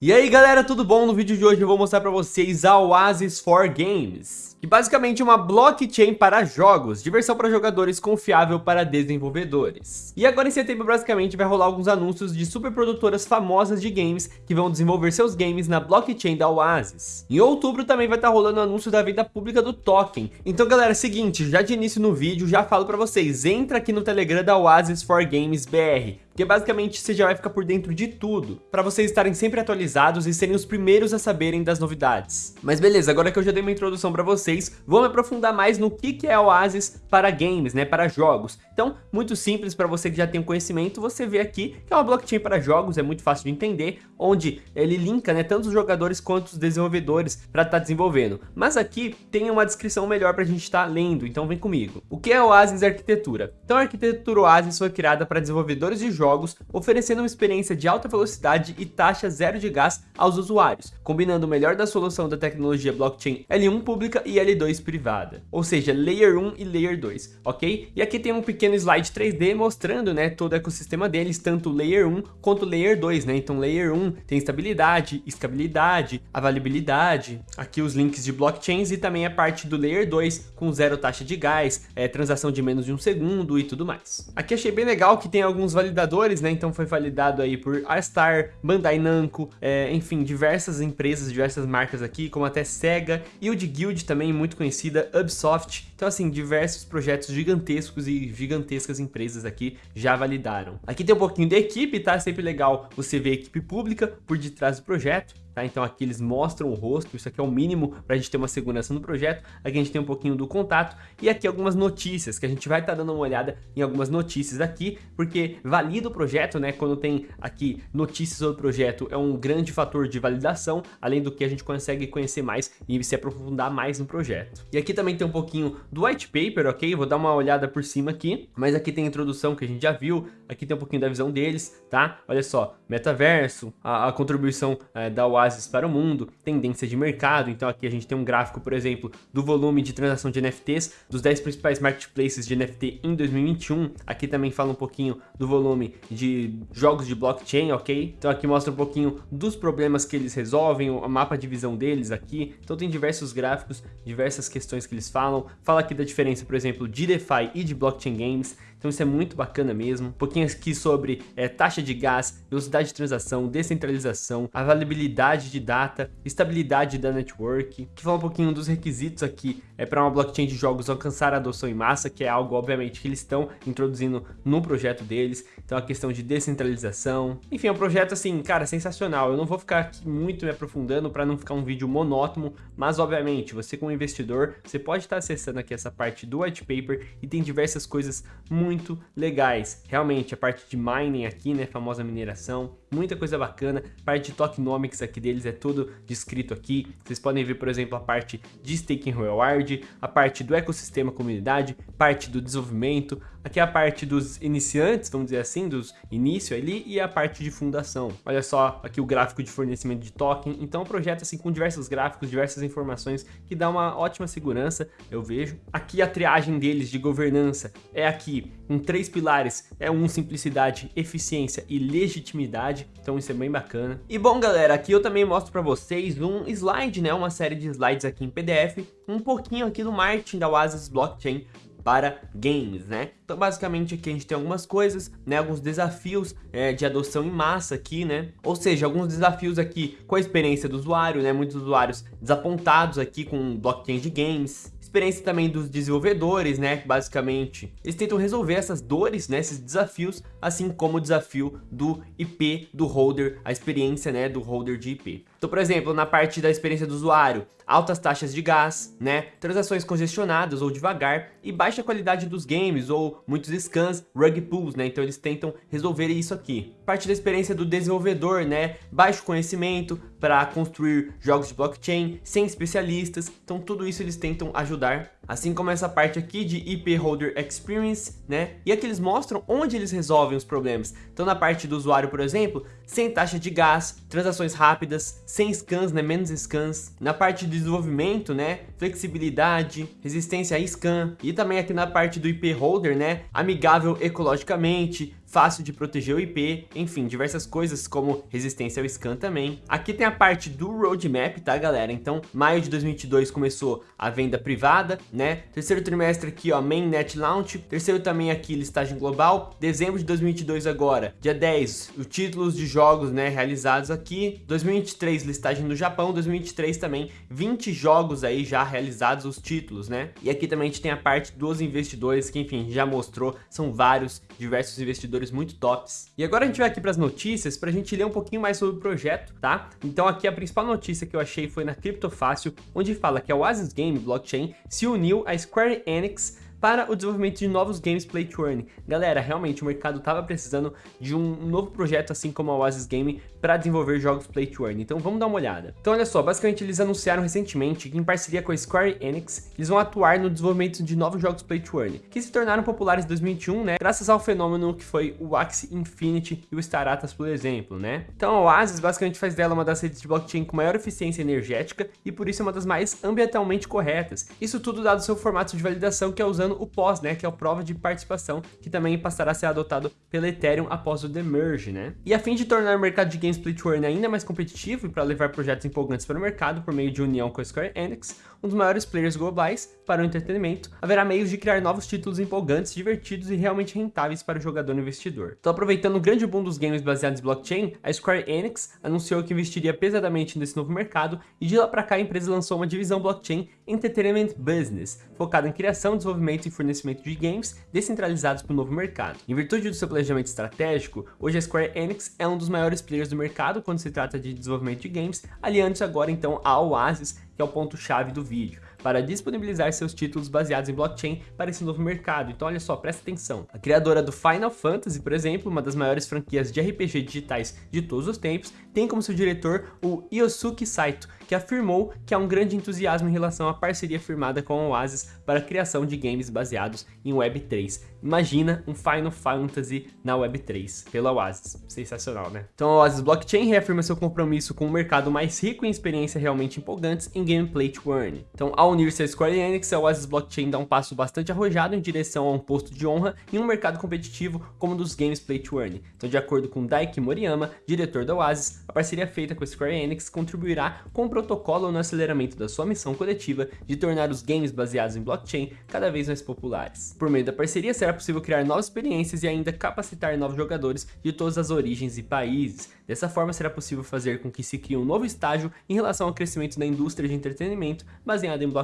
E aí galera, tudo bom? No vídeo de hoje eu vou mostrar para vocês a Oasis for Games, que basicamente é uma blockchain para jogos, diversão para jogadores confiável para desenvolvedores. E agora em setembro basicamente vai rolar alguns anúncios de super produtoras famosas de games que vão desenvolver seus games na blockchain da Oasis. Em outubro também vai estar tá rolando anúncio da venda pública do token. Então galera, é seguinte, já de início no vídeo já falo para vocês, entra aqui no Telegram da Oasis for Games BR, porque basicamente você já vai ficar por dentro de tudo, para vocês estarem sempre atualizados e serem os primeiros a saberem das novidades. Mas beleza, agora que eu já dei uma introdução para vocês, vou me aprofundar mais no que, que é Oasis para games, né, para jogos. Então, muito simples para você que já tem um conhecimento, você vê aqui que é uma blockchain para jogos, é muito fácil de entender, onde ele linka, né, tanto os jogadores quanto os desenvolvedores para estar tá desenvolvendo. Mas aqui tem uma descrição melhor para a gente estar tá lendo, então vem comigo. O que é Oasis Arquitetura? Então a arquitetura Oasis foi criada para desenvolvedores de jogos jogos, oferecendo uma experiência de alta velocidade e taxa zero de gás aos usuários, combinando o melhor da solução da tecnologia blockchain L1 pública e L2 privada, ou seja, Layer 1 e Layer 2, ok? E aqui tem um pequeno slide 3D mostrando né, todo o ecossistema deles, tanto Layer 1 quanto Layer 2, né? Então Layer 1 tem estabilidade, escabilidade, avaliabilidade, aqui os links de blockchains e também a parte do Layer 2 com zero taxa de gás, é, transação de menos de um segundo e tudo mais. Aqui achei bem legal que tem alguns validadores né? Então foi validado aí por Star, Bandai Namco, é, enfim, diversas empresas, diversas marcas aqui, como até Sega e o de Guild também, muito conhecida, Ubisoft. Então assim, diversos projetos gigantescos e gigantescas empresas aqui já validaram. Aqui tem um pouquinho da equipe, tá? Sempre legal você ver a equipe pública por detrás do projeto. Tá? Então aqui eles mostram o rosto, isso aqui é o mínimo para a gente ter uma segurança no projeto. Aqui a gente tem um pouquinho do contato e aqui algumas notícias, que a gente vai estar tá dando uma olhada em algumas notícias aqui, porque valida o projeto, né? Quando tem aqui notícias sobre o projeto, é um grande fator de validação, além do que a gente consegue conhecer mais e se aprofundar mais no projeto. E aqui também tem um pouquinho do white paper, ok? Vou dar uma olhada por cima aqui, mas aqui tem a introdução que a gente já viu, aqui tem um pouquinho da visão deles, tá? Olha só, metaverso, a, a contribuição é, da Oasis para o mundo, tendência de mercado, então aqui a gente tem um gráfico, por exemplo, do volume de transação de NFTs, dos 10 principais marketplaces de NFT em 2021, aqui também fala um pouquinho do volume de jogos de blockchain, ok? Então aqui mostra um pouquinho dos problemas que eles resolvem, o mapa de visão deles aqui, então tem diversos gráficos, diversas questões que eles falam, fala aqui da diferença, por exemplo, de DeFi e de blockchain games, então isso é muito bacana mesmo. Um pouquinho aqui sobre é, taxa de gás, velocidade de transação, descentralização, avaliabilidade de data, estabilidade da network. Que fala um pouquinho dos requisitos aqui é para uma blockchain de jogos alcançar a adoção em massa, que é algo obviamente que eles estão introduzindo no projeto deles. Então a questão de descentralização. Enfim, é um projeto assim, cara, sensacional. Eu não vou ficar aqui muito me aprofundando para não ficar um vídeo monótono, mas obviamente, você como investidor, você pode estar acessando aqui essa parte do white paper e tem diversas coisas muito legais. Realmente, a parte de mining aqui, né, famosa mineração, muita coisa bacana. Parte de tokenomics aqui deles é tudo descrito aqui. Vocês podem ver, por exemplo, a parte de staking reward, a parte do ecossistema comunidade, parte do desenvolvimento, aqui é a parte dos iniciantes, vamos dizer assim, dos início ali, e a parte de fundação. Olha só aqui o gráfico de fornecimento de token. Então, é um projeto assim com diversos gráficos, diversas informações que dá uma ótima segurança, eu vejo. Aqui a triagem deles de governança é aqui com três pilares, é um simplicidade, eficiência e legitimidade, então isso é bem bacana. E bom galera, aqui eu também mostro para vocês um slide, né, uma série de slides aqui em PDF, um pouquinho aqui do marketing da Oasis Blockchain para games, né? Então basicamente aqui a gente tem algumas coisas, né? Alguns desafios é, de adoção em massa aqui, né? Ou seja, alguns desafios aqui com a experiência do usuário, né? Muitos usuários desapontados aqui com blockchain de games, experiência também dos desenvolvedores, né, basicamente. Eles tentam resolver essas dores, né, esses desafios, assim como o desafio do IP do holder, a experiência, né, do holder de IP. Então, por exemplo, na parte da experiência do usuário, altas taxas de gás, né, transações congestionadas ou devagar e baixa qualidade dos games ou muitos scans, rug pulls, né, então eles tentam resolver isso aqui. Parte da experiência do desenvolvedor, né, baixo conhecimento para construir jogos de blockchain, sem especialistas, então tudo isso eles tentam ajudar Assim como essa parte aqui de IP Holder Experience, né? E aqui eles mostram onde eles resolvem os problemas. Então na parte do usuário, por exemplo, sem taxa de gás, transações rápidas, sem scans, né, menos scans. Na parte de desenvolvimento, né, flexibilidade, resistência a scan e também aqui na parte do IP holder, né, amigável ecologicamente, fácil de proteger o IP, enfim, diversas coisas como resistência ao scan também. Aqui tem a parte do roadmap, tá galera? Então, maio de 2022 começou a venda privada, né? Terceiro trimestre aqui, ó, mainnet launch. Terceiro também aqui, listagem global. Dezembro de 2022 agora, dia 10, os títulos de jogos, né, realizados aqui. 2023, listagem no Japão. 2023 também, 20 jogos aí já realizados, os títulos, né? E aqui também a gente tem a parte dos investidores, que enfim, já mostrou, são vários, diversos investidores investidores muito tops. E agora a gente vai aqui para as notícias para a gente ler um pouquinho mais sobre o projeto, tá? Então aqui a principal notícia que eu achei foi na Criptofácil, onde fala que a Oasis Game Blockchain se uniu à Square Enix para o desenvolvimento de novos games play to earn. Galera, realmente o mercado estava precisando de um novo projeto assim como a Oasis Game para desenvolver jogos play to earn, então vamos dar uma olhada. Então olha só, basicamente eles anunciaram recentemente que em parceria com a Square Enix, eles vão atuar no desenvolvimento de novos jogos play to earn, que se tornaram populares em 2021, né, graças ao fenômeno que foi o Axie Infinity e o Staratas, por exemplo, né. Então a Oasis basicamente faz dela uma das redes de blockchain com maior eficiência energética e por isso é uma das mais ambientalmente corretas. Isso tudo dado seu formato de validação que é usando o POS, né, que é o prova de participação, que também passará a ser adotado pela Ethereum após o demerge, né. E a fim de tornar o mercado de games earn ainda mais competitivo e para levar projetos empolgantes para o mercado por meio de união com a Square Enix, um dos maiores players globais para o entretenimento, haverá meios de criar novos títulos empolgantes, divertidos e realmente rentáveis para o jogador e investidor. Então aproveitando o grande boom dos games baseados em blockchain, a Square Enix anunciou que investiria pesadamente nesse novo mercado e de lá para cá a empresa lançou uma divisão blockchain Entertainment Business, focada em criação, desenvolvimento e fornecimento de games descentralizados para o novo mercado. Em virtude do seu planejamento estratégico, hoje a Square Enix é um dos maiores players do mercado quando se trata de desenvolvimento de games, aliando-se agora então à Oasis, que é o ponto-chave do vídeo, para disponibilizar seus títulos baseados em blockchain para esse novo mercado. Então olha só, presta atenção. A criadora do Final Fantasy, por exemplo, uma das maiores franquias de RPG digitais de todos os tempos, tem como seu diretor o Yosuke Saito, que afirmou que há um grande entusiasmo em relação à parceria firmada com a Oasis para a criação de games baseados em Web3. Imagina um Final Fantasy na Web3, pela Oasis. Sensacional, né? Então a Oasis Blockchain reafirma seu compromisso com um mercado mais rico em experiências realmente empolgantes em gameplay to earn. Então ao unir-se a Square Enix, a Oasis Blockchain dá um passo bastante arrojado em direção a um posto de honra em um mercado competitivo como o dos games play to earn. Então de acordo com Daiki Moriyama, diretor da Oasis, a parceria feita com a Square Enix contribuirá com o protocolo no aceleramento da sua missão coletiva de tornar os games baseados em blockchain cada vez mais populares. Por meio da parceria será possível criar novas experiências e ainda capacitar novos jogadores de todas as origens e países. Dessa forma será possível fazer com que se crie um novo estágio em relação ao crescimento da indústria de entretenimento baseada em blockchain,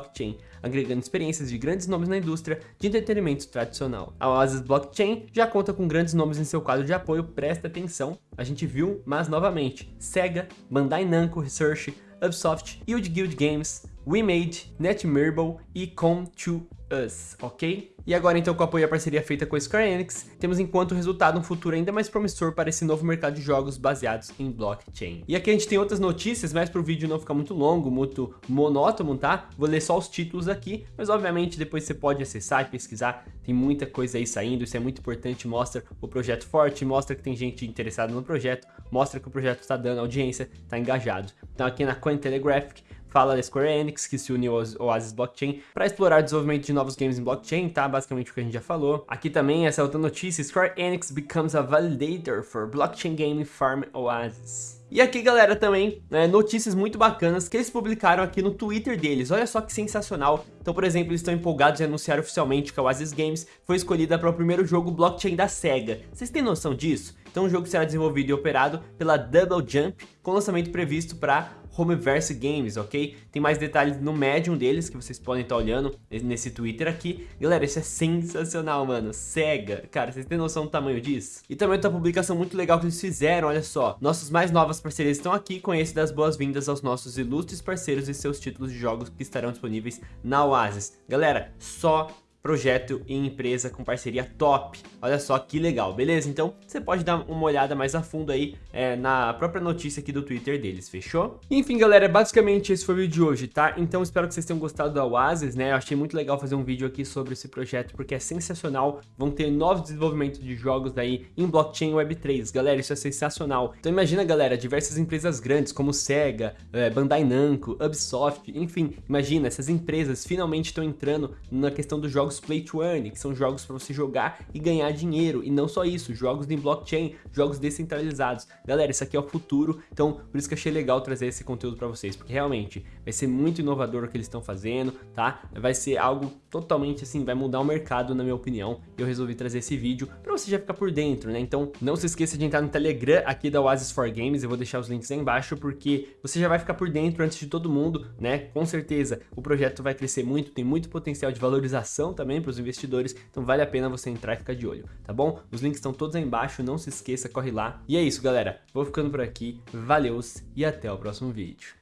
agregando experiências de grandes nomes na indústria de entretenimento tradicional. A Oasis Blockchain já conta com grandes nomes em seu quadro de apoio, presta atenção, a gente viu, mas novamente, Sega, Bandai Namco Research, Ubisoft, Yield Guild Games, WeMade, Netmarble e Com2 Us, ok? E agora então com o apoio à parceria feita com a Square Enix, temos enquanto resultado um futuro ainda mais promissor para esse novo mercado de jogos baseados em blockchain. E aqui a gente tem outras notícias, mas para o vídeo não ficar muito longo, muito monótono, tá? Vou ler só os títulos aqui, mas obviamente depois você pode acessar e pesquisar, tem muita coisa aí saindo, isso é muito importante, mostra o projeto forte, mostra que tem gente interessada no projeto, mostra que o projeto está dando audiência, está engajado. Então aqui na Cointelegraphic, fala da Square Enix, que se uniu ao Oasis Blockchain para explorar o desenvolvimento de novos games em blockchain, tá? Basicamente o que a gente já falou. Aqui também, essa outra notícia, Square Enix becomes a validator for blockchain game farm Oasis. E aqui, galera, também, né, notícias muito bacanas que eles publicaram aqui no Twitter deles. Olha só que sensacional. Então, por exemplo, eles estão empolgados em anunciar oficialmente que a Oasis Games foi escolhida para o primeiro jogo blockchain da SEGA. Vocês têm noção disso? Então o jogo será desenvolvido e operado pela Double Jump, com lançamento previsto para Homeverse Games, ok? Tem mais detalhes no Medium deles, que vocês podem estar olhando nesse Twitter aqui. Galera, isso é sensacional, mano. Sega. Cara, vocês têm noção do tamanho disso? E também outra publicação muito legal que eles fizeram, olha só. Nossas mais novas parcerias estão aqui, esse das boas-vindas aos nossos ilustres parceiros e seus títulos de jogos que estarão disponíveis na Oasis. Galera, só projeto e empresa com parceria top. Olha só que legal, beleza? Então você pode dar uma olhada mais a fundo aí é, na própria notícia aqui do Twitter deles, fechou? Enfim, galera, basicamente esse foi o vídeo de hoje, tá? Então espero que vocês tenham gostado da Oasis, né? Eu achei muito legal fazer um vídeo aqui sobre esse projeto porque é sensacional. Vão ter novos desenvolvimentos de jogos aí em blockchain Web3, galera, isso é sensacional. Então imagina, galera, diversas empresas grandes como Sega, é, Bandai Namco, Ubisoft, enfim, imagina, essas empresas finalmente estão entrando na questão dos jogos Play to Earn, que são jogos para você jogar e ganhar dinheiro, e não só isso, jogos em blockchain, jogos descentralizados. Galera, isso aqui é o futuro, então por isso que achei legal trazer esse conteúdo para vocês, porque realmente vai ser muito inovador o que eles estão fazendo, tá? Vai ser algo totalmente assim, vai mudar o mercado na minha opinião, eu resolvi trazer esse vídeo para você já ficar por dentro, né? Então não se esqueça de entrar no Telegram aqui da Oasis for Games, eu vou deixar os links aí embaixo, porque você já vai ficar por dentro antes de todo mundo, né? Com certeza o projeto vai crescer muito, tem muito potencial de valorização também para os investidores, então vale a pena você entrar e ficar de olho, tá bom? Os links estão todos aí embaixo, não se esqueça, corre lá. E é isso, galera. Vou ficando por aqui, valeus e até o próximo vídeo.